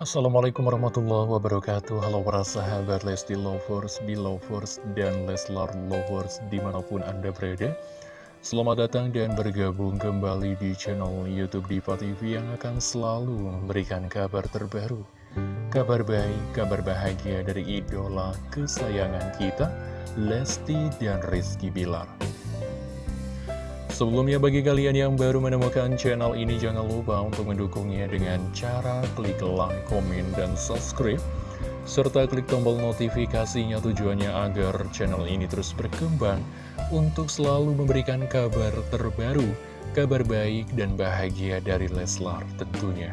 Assalamualaikum warahmatullahi wabarakatuh. Halo para sahabat Lesti Lovers, Belovers, dan Leslar Lovers di mana pun Anda berada. Selamat datang dan bergabung kembali di channel Youtube Diva TV yang akan selalu memberikan kabar terbaru. Kabar baik, kabar bahagia dari idola kesayangan kita Lesti dan Rizky Bilar Sebelumnya bagi kalian yang baru menemukan channel ini jangan lupa untuk mendukungnya dengan cara klik like, komen, dan subscribe serta klik tombol notifikasinya tujuannya agar channel ini terus berkembang untuk selalu memberikan kabar terbaru, kabar baik dan bahagia dari Leslar tentunya.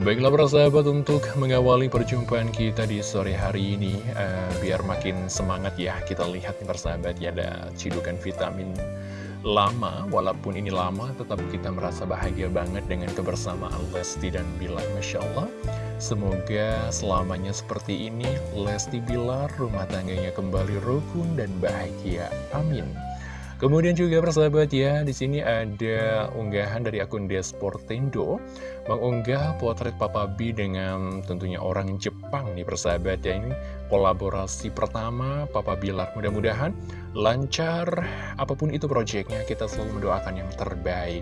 Baiklah para sahabat untuk mengawali perjumpaan kita di sore hari ini uh, Biar makin semangat ya kita lihat nih persahabat ya ada cidukan vitamin lama. Walaupun ini lama tetap kita merasa bahagia banget dengan kebersamaan Lesti dan Bilar Masya Allah. Semoga selamanya seperti ini Lesti Bilar rumah tangganya kembali rukun dan bahagia. Amin Kemudian juga persahabat ya, di sini ada unggahan dari akun Desportendo mengunggah potret Papa B dengan tentunya orang Jepang nih persahabat ya. Ini kolaborasi pertama Papa Bilar. Mudah-mudahan lancar apa pun itu proyeknya, kita selalu mendoakan yang terbaik.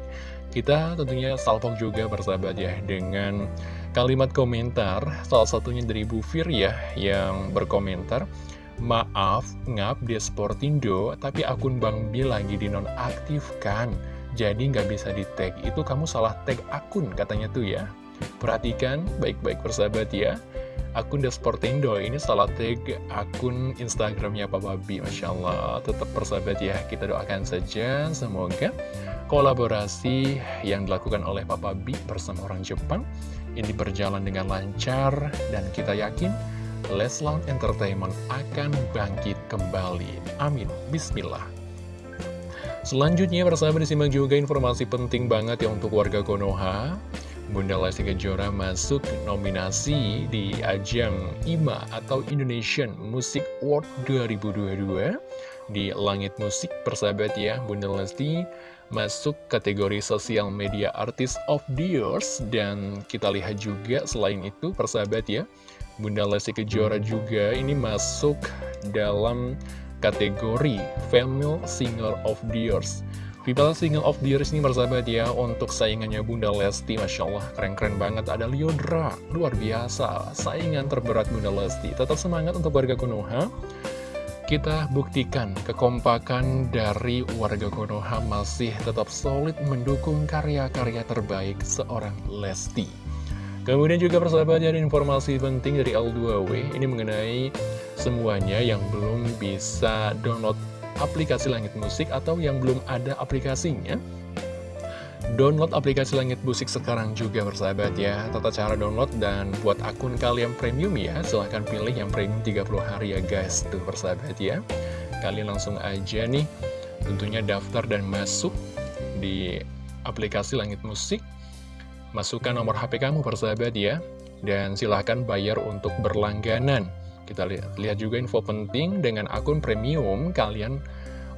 Kita tentunya salpok juga persahabat ya dengan kalimat komentar, salah satunya dari Bu Fir ya yang berkomentar Maaf, ngap di Sportindo, tapi akun Bang Bil lagi dinonaktifkan. Jadi nggak bisa di tag. Itu kamu salah tag akun katanya tuh ya. Perhatikan baik-baik persahabat ya. Akun The Sportindo ini salah tag akun Instagramnya Pak Babi. Masya Allah, tetap persahabat ya. Kita doakan saja semoga kolaborasi yang dilakukan oleh Papa B bersama orang Jepang ini berjalan dengan lancar dan kita yakin Leslar Entertainment akan bangkit kembali. Amin. Bismillah. Selanjutnya, persahabat disimak juga informasi penting banget ya untuk warga Konoha. Bunda Lesti Kejora masuk nominasi di ajang IMA atau Indonesian Music Award 2022 di Langit Musik persahabat ya Bunda Lesti masuk kategori Social Media Artist of the Years dan kita lihat juga selain itu persahabat ya Bunda Lesti Kejora juga ini masuk dalam kategori Female Singer of the Years. Female Singer of the Years ini bersahabat ya untuk saingannya Bunda Lesti, Masya Allah keren-keren banget. Ada Liodra, luar biasa, saingan terberat Bunda Lesti. Tetap semangat untuk warga Konoha. Kita buktikan kekompakan dari warga Konoha masih tetap solid mendukung karya-karya terbaik seorang Lesti. Kemudian juga persahabat ada informasi penting dari L2W Ini mengenai semuanya yang belum bisa download aplikasi Langit Musik Atau yang belum ada aplikasinya. Download aplikasi Langit Musik sekarang juga persahabat ya. Tata cara download dan buat akun kalian premium ya. Silahkan pilih yang premium 30 hari ya guys Tuh persahabat ya. Kalian langsung aja nih Tentunya daftar dan masuk di aplikasi Langit Musik Masukkan nomor HP kamu persahabat ya. Dan silahkan bayar untuk berlangganan. Kita lihat, lihat juga info penting dengan akun premium Kalian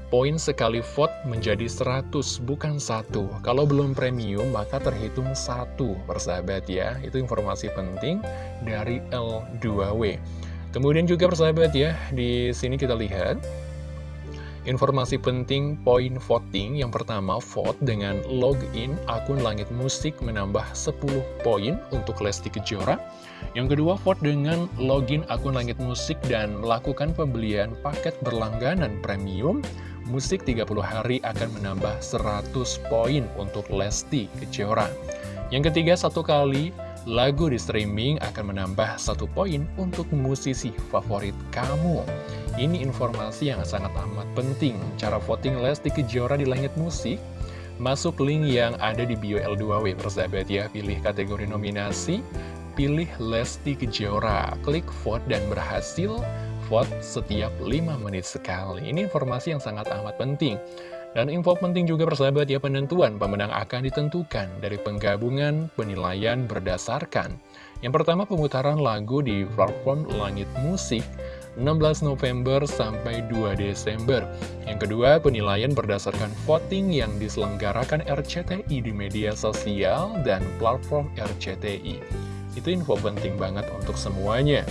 poin sekali vote menjadi 100 bukan satu. Kalau belum premium maka terhitung satu persahabat ya. Itu informasi penting dari L2W Kemudian juga persahabat ya Di sini kita lihat Informasi penting poin voting yang pertama vote dengan login akun Langit Musik menambah 10 poin untuk Lesti Kejora. Yang kedua vote dengan login akun Langit Musik dan melakukan pembelian paket berlangganan premium musik 30 hari akan menambah 100 poin untuk Lesti Kejora. Yang ketiga satu kali lagu di streaming akan menambah satu poin untuk musisi favorit kamu. Ini informasi yang sangat amat penting. Cara voting Lesti Kejora di Langit Musik, masuk link yang ada di bio L2W persahabat ya. Pilih kategori nominasi, pilih Lesti Kejora, klik vote dan berhasil vote setiap 5 menit sekali. Ini informasi yang sangat amat penting. Dan info penting juga persahabat ya penentuan pemenang akan ditentukan dari penggabungan penilaian berdasarkan. Yang pertama pemutaran lagu di platform Langit Musik 16 November sampai 2 Desember. Yang kedua, penilaian berdasarkan voting yang diselenggarakan RCTI di media sosial dan platform RCTI. Itu info penting banget untuk semuanya.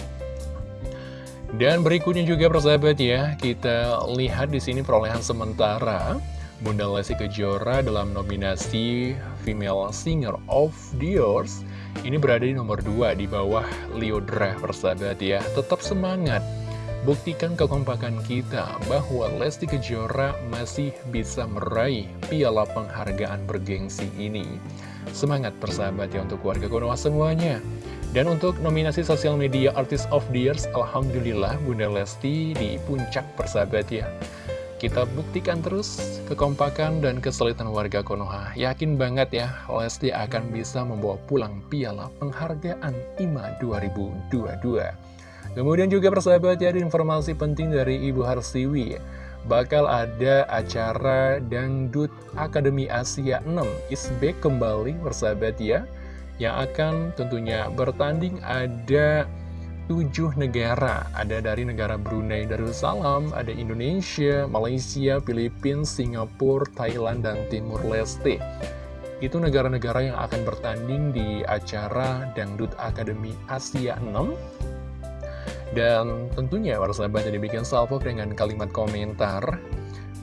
Dan berikutnya juga persahabat ya, kita lihat di sini perolehan sementara Bunda Lesti Kejora dalam nominasi Female Singer of the Years ini berada di nomor 2 di bawah Liodra persahabat ya. Tetap semangat Buktikan kekompakan kita bahwa Lesti Kejora masih bisa meraih piala penghargaan bergengsi ini. Semangat persahabat ya untuk warga Konoha semuanya. Dan untuk nominasi sosial media Artist of the Years, Alhamdulillah Bunda Lesti di puncak persahabat ya. Kita buktikan terus kekompakan dan kesulitan warga Konoha. Yakin banget ya, Lesti akan bisa membawa pulang piala penghargaan IMA 2022. Kemudian juga persahabat ya, ada informasi penting dari Ibu Harsiwi. Bakal ada acara Dangdut Akademi Asia 6 Isbek kembali persahabat ya. Yang akan tentunya bertanding ada tujuh negara. Ada dari negara Brunei Darussalam, ada Indonesia, Malaysia, Filipina, Singapura, Thailand, dan Timur Leste. Itu negara-negara yang akan bertanding di acara Dangdut Akademi Asia 6 dan tentunya para sahabat jadi bikin salvo dengan kalimat komentar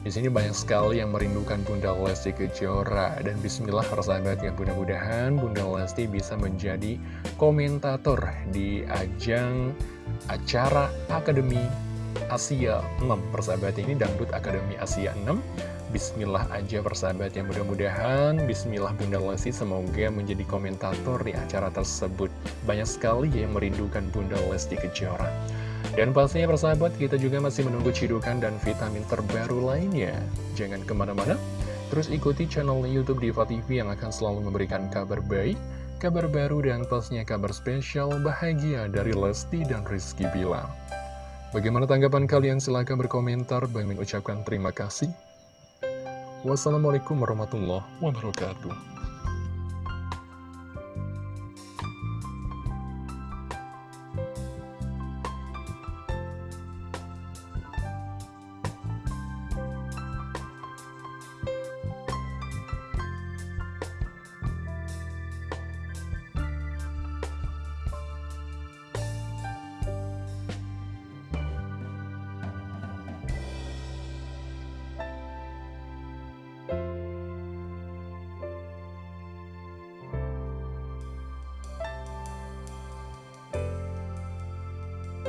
di sini banyak sekali yang merindukan Bunda Lesti Kejora. Dan Bismillah para sahabat yang mudah-mudahan Bunda Lesti bisa menjadi komentator di ajang acara Akademi Asia 6 persahabat ini Dangdut Akademi Asia 6 Bismillah aja persahabat yang mudah-mudahan Bismillah Bunda Lesti semoga menjadi komentator di acara tersebut. Banyak sekali yang merindukan Bunda Lesti Kejora Dan pastinya persahabat kita juga masih menunggu cidukan dan vitamin terbaru lainnya Jangan ke mana-mana Terus ikuti channel Youtube Diva TV yang akan selalu memberikan kabar baik Kabar baru dan pastinya kabar spesial bahagia dari Lesti dan Rizky Bilang Bagaimana tanggapan kalian? Silahkan berkomentar. Bang ucapkan terima kasih. Wassalamualaikum warahmatullahi wabarakatuh.